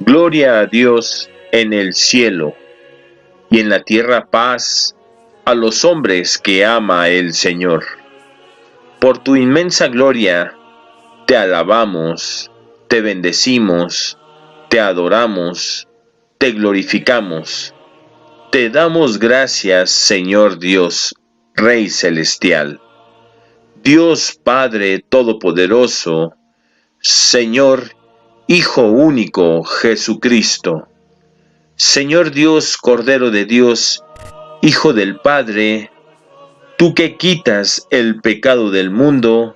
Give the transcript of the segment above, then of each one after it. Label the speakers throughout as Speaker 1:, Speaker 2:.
Speaker 1: gloria a Dios en el cielo, y en la tierra paz a los hombres que ama el Señor. Por tu inmensa gloria, te alabamos, te bendecimos, te adoramos, te glorificamos. Te damos gracias, Señor Dios, Rey Celestial. Dios Padre Todopoderoso, Señor Hijo único Jesucristo. Señor Dios, Cordero de Dios, Hijo del Padre, tú que quitas el pecado del mundo,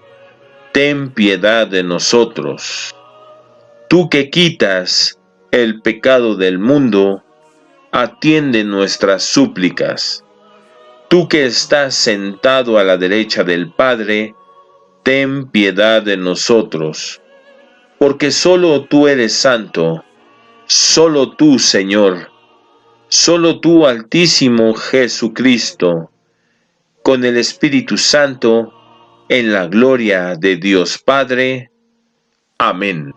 Speaker 1: ten piedad de nosotros. Tú que quitas el pecado del mundo, atiende nuestras súplicas. Tú que estás sentado a la derecha del Padre, ten piedad de nosotros porque solo tú eres santo, solo tú, Señor, solo tú, Altísimo Jesucristo, con el Espíritu Santo, en la gloria de Dios Padre. Amén.